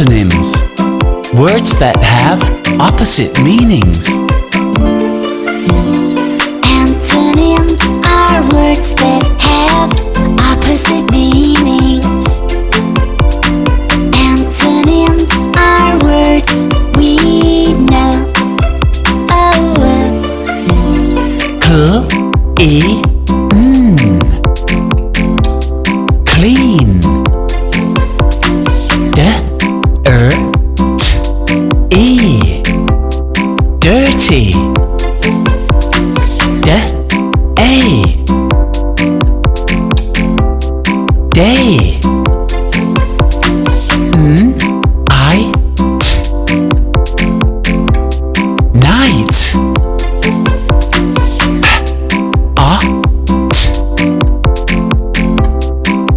Antonyms Words that have opposite meanings. Antonyms are words that have opposite meanings. Antonyms are words we know. Oh. Cl E Dirty D. A. Day N I. T. Night.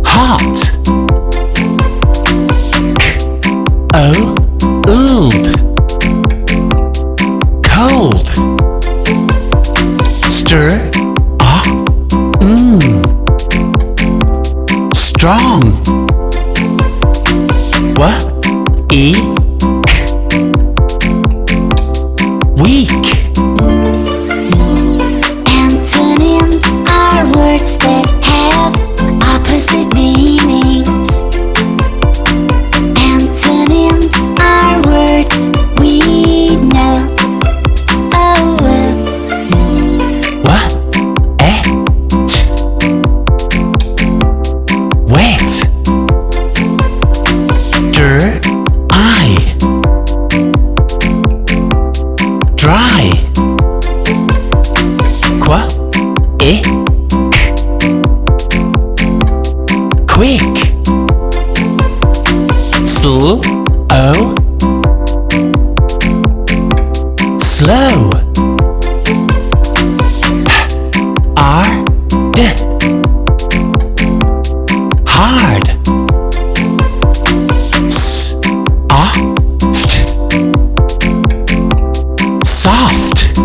Hot o. Old stir ah. Mm. Strong. What? E Quick. Sl. O. Slow. Oh. R D hard S soft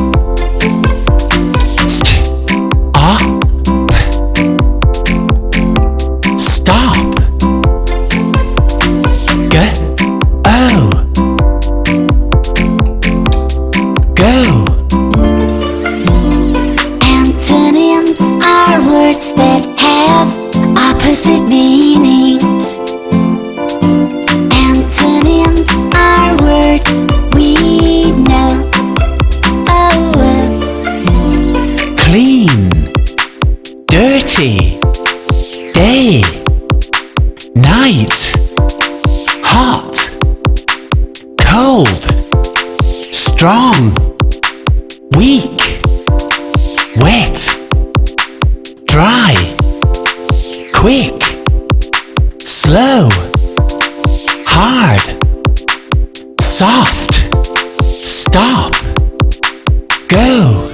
go Antonyms are words that have opposite meanings. Antonyms are words we know. Oh, oh. clean, dirty, day, night, hot, cold, strong, weak, wet, dry, quick, slow, hard, soft, stop, go.